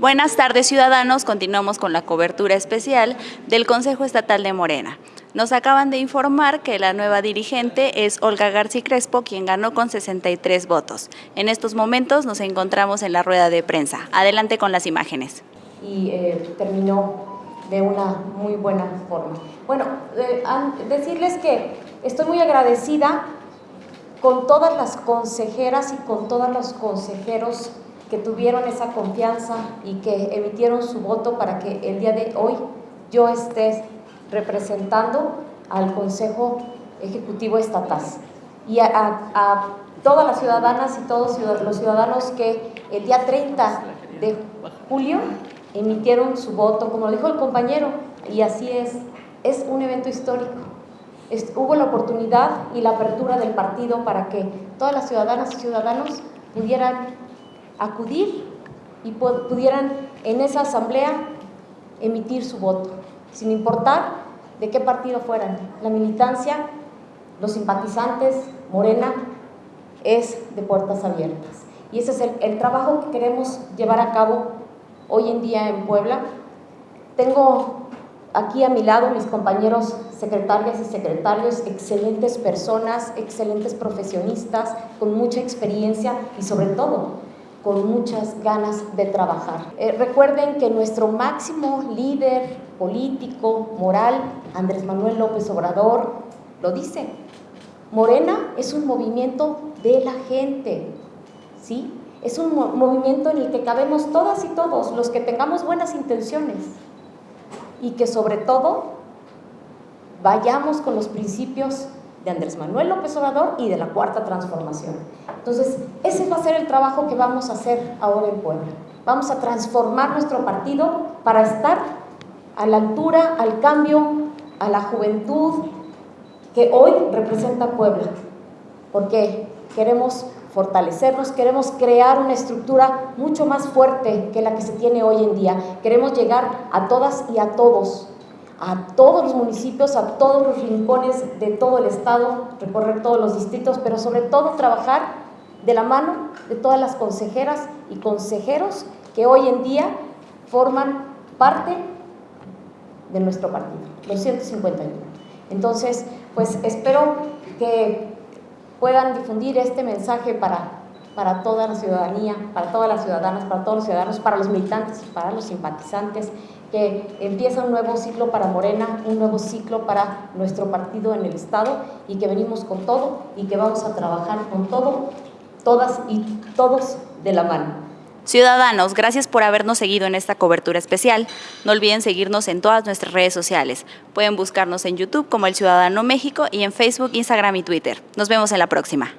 Buenas tardes ciudadanos, continuamos con la cobertura especial del Consejo Estatal de Morena. Nos acaban de informar que la nueva dirigente es Olga García Crespo, quien ganó con 63 votos. En estos momentos nos encontramos en la rueda de prensa. Adelante con las imágenes. Y eh, terminó de una muy buena forma. Bueno, eh, decirles que estoy muy agradecida con todas las consejeras y con todos los consejeros que tuvieron esa confianza y que emitieron su voto para que el día de hoy yo esté representando al Consejo Ejecutivo Estatal y a, todas las ciudadanas y todos los ciudadanos que el día 30 de julio emitieron su voto, como lo dijo el compañero, y así es, es un evento histórico. hubo la oportunidad y la apertura del partido para que todas las ciudadanas y ciudadanos pudieran acudir y pudieran en esa asamblea emitir su voto, sin importar de qué partido fueran. La militancia, los simpatizantes, Morena, es de puertas abiertas. Y ese es el, trabajo que queremos llevar a cabo hoy en día en Puebla. Tengo aquí a mi lado mis compañeros secretarias y secretarios, excelentes personas, excelentes profesionistas, con mucha experiencia y sobre todo con muchas ganas de trabajar. Eh, recuerden que nuestro máximo líder político, moral, Andrés Manuel López Obrador, lo dice. Morena es un movimiento de la gente, ¿sí? Es un movimiento en el que cabemos todas y todos, los que tengamos buenas intenciones y que sobre todo vayamos con los principios de Andrés Manuel López Obrador y de la Cuarta Transformación. Entonces, ese va a ser el trabajo que vamos a hacer ahora en Puebla. Vamos a transformar nuestro partido para estar a la altura, al cambio, a la juventud que hoy representa Puebla. Porque queremos fortalecernos, queremos crear una estructura mucho más fuerte que la que se tiene hoy en día. Queremos llegar a todas y a todos a todos los municipios, a todos los rincones de todo el estado, recorrer todos los distritos, pero sobre todo trabajar de la mano de todas las consejeras y consejeros que hoy en día forman parte de nuestro partido, los 151. Entonces, pues espero que puedan difundir este mensaje para, para toda la ciudadanía, para todas las ciudadanas, para todos los ciudadanos, para los militantes, para los simpatizantes, que empieza un nuevo ciclo para Morena, un nuevo ciclo para nuestro partido en el Estado y que venimos con todo y que vamos a trabajar con todo, todas y todos de la mano. Ciudadanos, gracias por habernos seguido en esta cobertura especial. No olviden seguirnos en todas nuestras redes sociales. Pueden buscarnos en YouTube como El Ciudadano México y en Facebook, Instagram y Twitter. Nos vemos en la próxima.